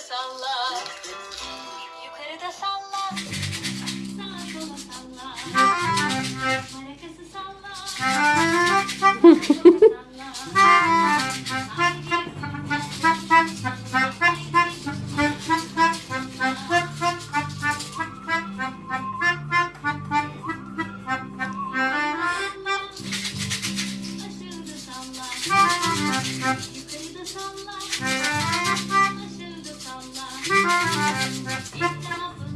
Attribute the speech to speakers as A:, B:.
A: salla. Yukarıda salla. Sola salla. Marakası salla. Sağa sola salla. Yukarıda salla. Thank you.